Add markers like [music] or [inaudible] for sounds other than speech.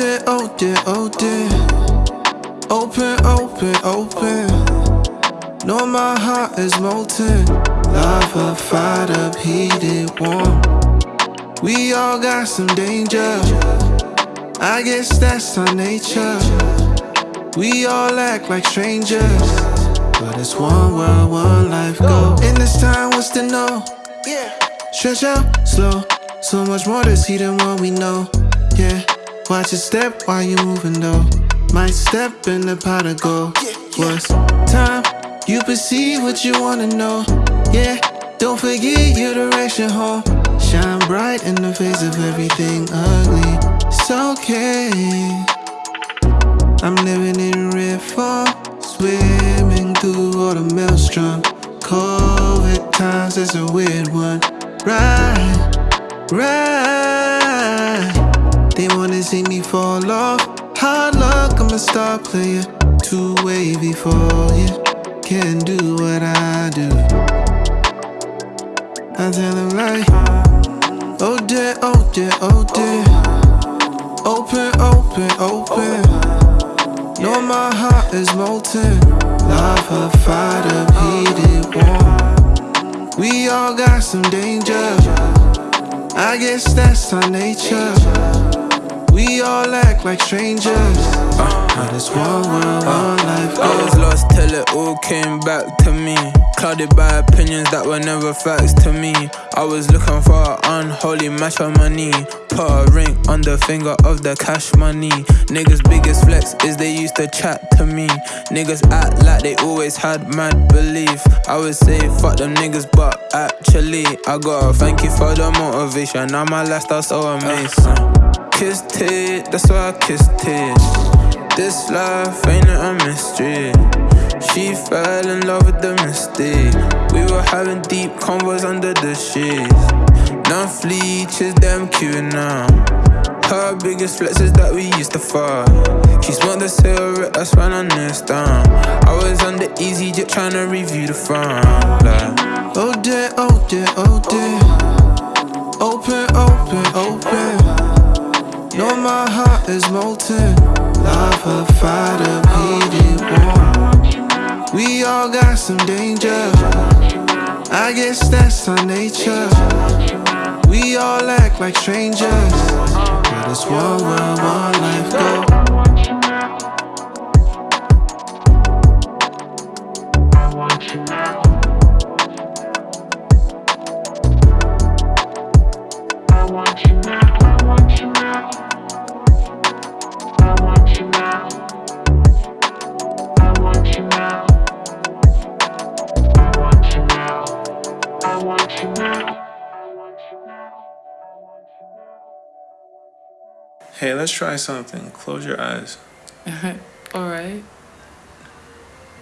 Oh oh open, open, open. Know my heart is molten. Love a fired up, heated, warm. We all got some danger. I guess that's our nature. We all act like strangers. But it's one world, one life, go. In this time, what's to know? Yeah. Stretch out, slow. So much more to see than what we know. Yeah. Watch your step while you're moving though. Might step in the pot of gold. What's time? You perceive what you wanna know. Yeah. Don't forget your direction home. Shine bright in the face of everything ugly. It's okay. I'm living in red form, swimming through all the maelstrom. COVID times is a weird one. Right, right. They wanna see me fall off. Hard luck, I'm a star player. Too wavy for you. Can't do what I do. I tell them like, oh dear, oh dear, oh dear. Open, open, open. Know my heart is molten. Love her fired up, heated, warm. We all got some danger. I guess that's our nature. We all act like strangers. But it's one world, one life. I was lost till it all came back to me. Clouded by opinions that were never facts to me. I was looking for an unholy match on money. Put a ring on the finger of the cash money. Niggas' biggest flex is they used to chat to me. Niggas act like they always had mad belief. I would say fuck them niggas, but actually, I gotta thank you for the motivation. Now my lifestyle so amazing. Kissed it, that's why I kissed it. This life ain't a mystery. She fell in love with the mystique. We were having deep convos under the sheets. Now fleeches, them queuing now. Her biggest flex is that we used to fuck. She smoked the cigarette, that's when I knew down. I was on the easyJet trying to review the front. Like, Oh dear, oh dear, oh dear. Open, open, open. Know my heart is molten. Love fired up, heated, warm. We all got some danger. I guess that's our nature. We all act like strangers. But it's one world, one life, go. Hey, let's try something. Close your eyes. [laughs] All right.